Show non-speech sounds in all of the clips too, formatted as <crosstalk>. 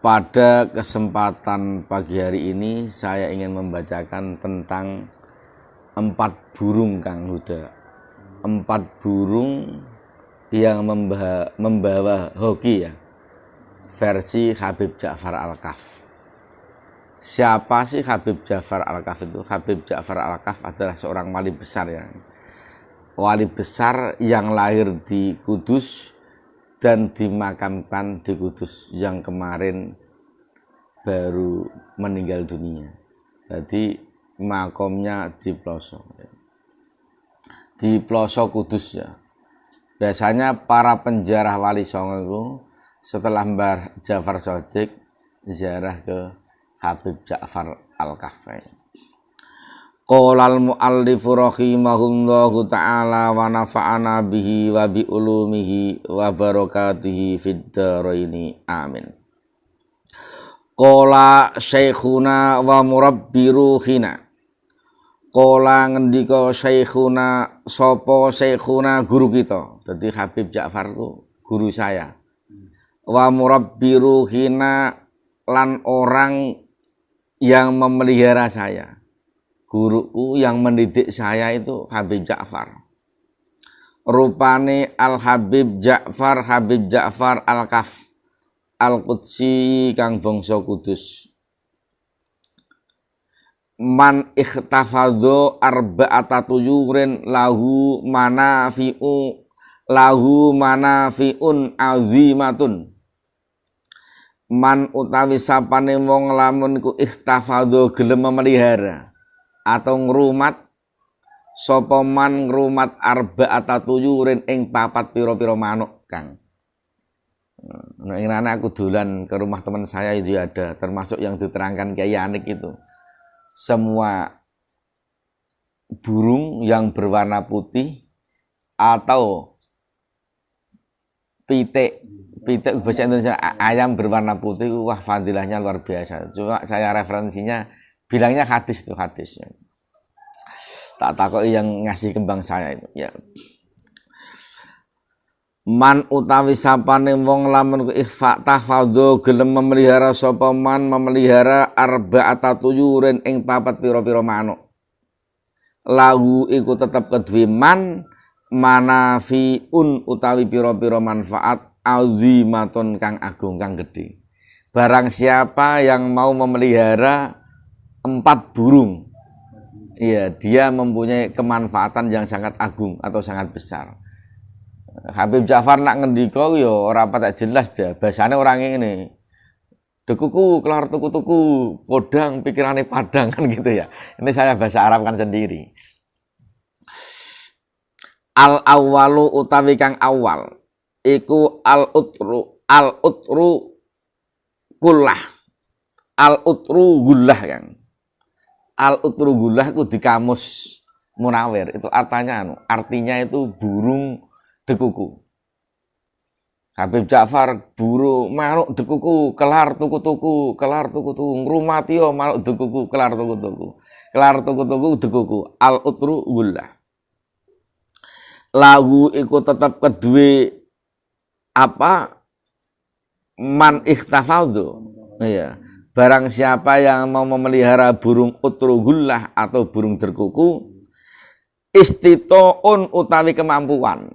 Pada kesempatan pagi hari ini saya ingin membacakan tentang empat burung Kang Huda. Empat burung yang membawa, hoki ya. Versi Habib Ja'far Al-Kaf. Siapa sih Habib Ja'far Al-Kaf itu? Habib Ja'far Al-Kaf adalah seorang wali besar ya. Wali besar yang lahir di Kudus dan dimakamkan di Kudus yang kemarin baru meninggal dunia. Jadi makomnya di pelosok. Di pelosok Kudus ya. Biasanya para penjarah wali songo setelah Mbah Ja'far Sodik ziarah ke Habib Ja'far Al-Kahfi. Qolal muallifu rahimahullahu ta'ala wa nafa'ana bihi wa bi ulumihi wa barakatihi fid dharaini amin. Qala syekhuna wa murabbi ruhina. Qala ngendika syekhuna sapa syekhuna guru kita. Dadi Habib Ja'far ku guru saya. Wa murabbi ruhina lan orang yang memelihara saya guruku yang mendidik saya itu Habib Ja'far. Rupane Al Habib Ja'far Habib Ja'far Al Kaf Al Qudsi kang bangsa Kudus. Man ikhtafadho arba'ata tuyurin lahu manafi'u lahu manafi'un azimatun man utawi sapane wong lamun ku ikhtafadho gelem memelihara atau ngrumat sapa man ngrumat arba'ata tuyurin ing papat pira-pira manuk Kang. Nah, ini aku dolan ke rumah teman saya itu ada, termasuk yang diterangkan Kiai Anik itu. Semua burung yang berwarna putih atau pitik pitik bahasa Indonesia ayam berwarna putih wah fadilahnya luar biasa. Cuma saya referensinya bilangnya hadis itu hadisnya tak takut yang ngasih kembang saya ya man utawi sapane wong lamun ku ikhfa tahfadhu gelem memelihara sapa man memelihara arba'ata tuyurin ing papat pira-pira manuk lahu iku tetep kedue man manafiun utawi pira-pira manfaat azimatun kang agung kang gede barang siapa yang mau memelihara empat burung. Iya, dia mempunyai kemanfaatan yang sangat agung atau sangat besar. Habib Ja'far nak ngendiko yo ora tak jelas dia. Bahasane orang ini dekuku kelar tuku-tuku podang pikirannya padang kan gitu ya. Ini saya bahasa Arab kan sendiri. Al awalu utawi kang awal iku al utru al utru kullah al utru gullah kang al utrugullah itu di kamus Munawir. Itu artinya anu, artinya itu burung dekuku. Habib Ja'far buru manuk dekuku kelar tuku-tuku kelar tuku-tuku ngrumatio manuk dekuku kelar tuku-tuku kelar tuku-tuku dekuku. Al utru gullah lagu iku tetap kedua apa? Man ikhtafaldu iya Barang siapa yang mau memelihara burung utrugullah atau burung terkuku, istitoun utawi kemampuan.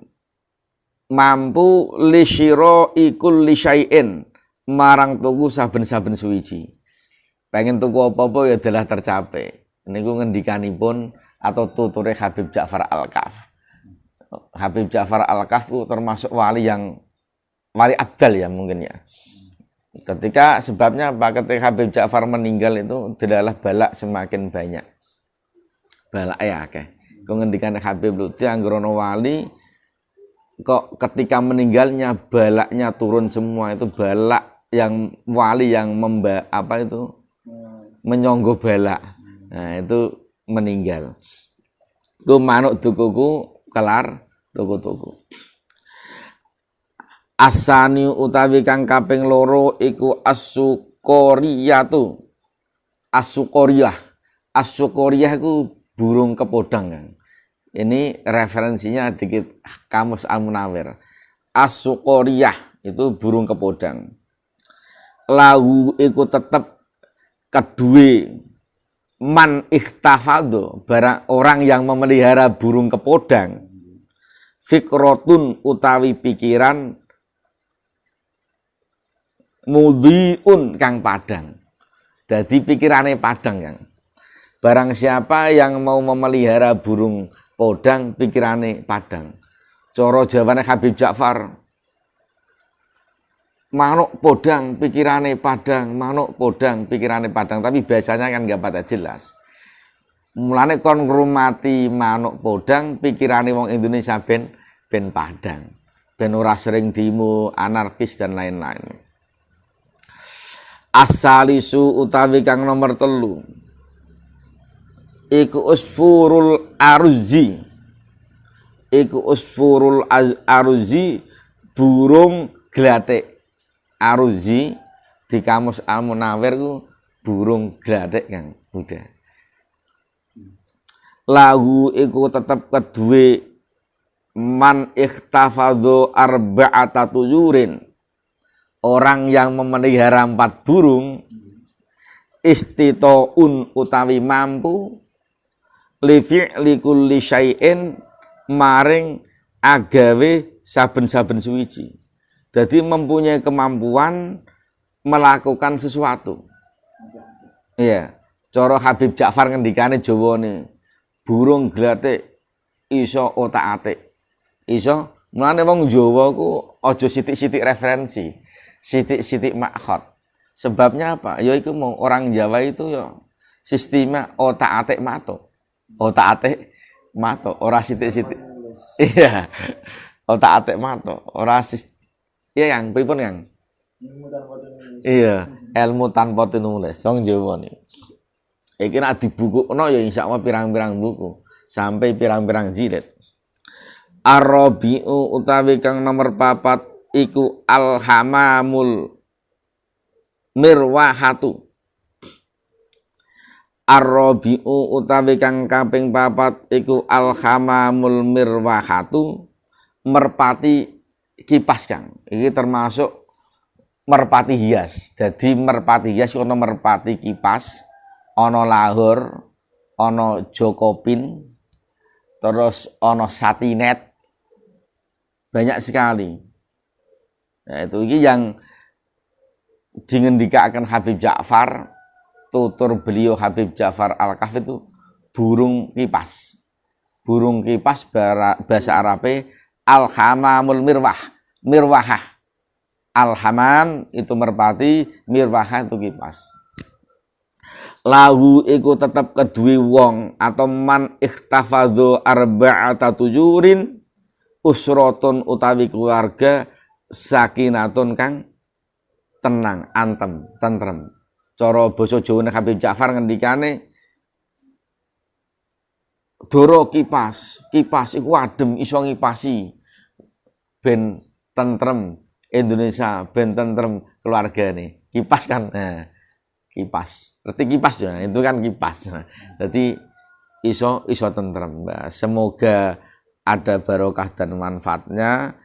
Mampu lisiro ikul lisyain marang tuku saben-saben suwiji. Pengen tuku apa-apa ya adalah tercapai. Niku ngendikanipun atau tuture Habib Ja'far Al-Kaf. Habib Ja'far Al-Kaf termasuk wali yang wali abdal ya mungkin ya Ketika sebabnya apa? Ketika Habib Ja'far meninggal itu adalah balak semakin banyak. Balak ya oke. Ngendikan Habib Lutfi Anggrono Wali kok ketika meninggalnya balaknya turun semua itu balak yang wali yang memba apa itu menyonggo balak. Nah, itu meninggal. Ku manuk dukuku kelar tuku-tuku asani utawi kang kaping loro iku asukoriyatu asukoriyah asukoriyah iku burung kepodang kan ini referensinya dikit kamus al munawir asukoriyah itu burung kepodang. Lahu iku tetep kedua man ikhtafado barang orang yang memelihara burung kepodang. Fikrotun utawi pikiran mudhiun kang padang. Jadi pikirannya padang yang barang siapa yang mau memelihara burung podang pikirannya padang. Coro jawabannya Habib Ja'far manuk podang pikirannya padang manuk podang pikirannya padang. Tapi biasanya kan nggak pada jelas. Mulane kon ngrumati manuk podang pikirannya wong Indonesia ben ben padang. Ben ora sering dimu anarkis dan lain-lain asalisu utawi kang nomor telu iku usfurul aruzi iku usfurul aruzi burung glatik Aruzi di kamus Al Munawir ku burung gladek kang Buddha. Lahu iku tetep kedue man ikhtafadhu arba'ata tuyurin. Orang yang memelihara empat burung istitoun utawi mampu li fi'li syai'in maring agawe saben-saben suwiji. Jadi mempunyai kemampuan melakukan sesuatu. Iya. Coro Habib Ja'far ngendikane Jawa nih. Burung glate iso otak-atik. Iso mulane wong Jawa ku aja sithik-sithik referensi, sithik-sithik makhot. Sebabnya apa? Ya itu mau orang Jawa itu ya sistemnya otak-atik mato. Otak-atik mato, ora sithik-sithik. Iya. Otak-atik mato, ora sistem Iya yang pripun yang? Iya, ilmu tanpa tinulis. Song Jawa nih. Iki nak no ya insya Allah pirang-pirang buku sampai pirang-pirang jilid. Arabiu utawi kang nomor papat iku alhamamul mirwahatu. Arabiu utawi kang kaping papat iku alhamamul mirwahatu merpati kipas Kang. Ini termasuk merpati hias. Jadi merpati hias ono merpati kipas, ono lahur, ono jokopin, terus ono satinet. Banyak sekali. Nah, itu ini yang dingendikakan Habib Ja'far, tutur beliau Habib Ja'far Al-Kaf itu burung kipas. Burung kipas bahasa Arabnya al-hamamul mirwah mirwahah al-hamam itu merpati mirwahah itu kipas lahu iku tetap kedui wong atau man ikhtafadhu arba'ata tujurin usrotun utawi keluarga sakinatun kang tenang antem tentrem. Cara basa Jawa Habib Ja'far ngendikane doro kipas kipas iku adem iso ngipasi. Ben tentrem Indonesia ben tentrem keluarga nih kipas kan nah, kipas. Berarti kipas ya? Itu kan kipas. <laughs> Jadi iso iso tentrem. Nah, semoga ada barokah dan manfaatnya